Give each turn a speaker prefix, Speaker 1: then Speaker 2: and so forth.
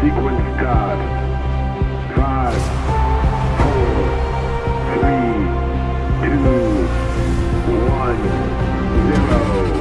Speaker 1: Sequence start. Five, four, three, two, one, zero.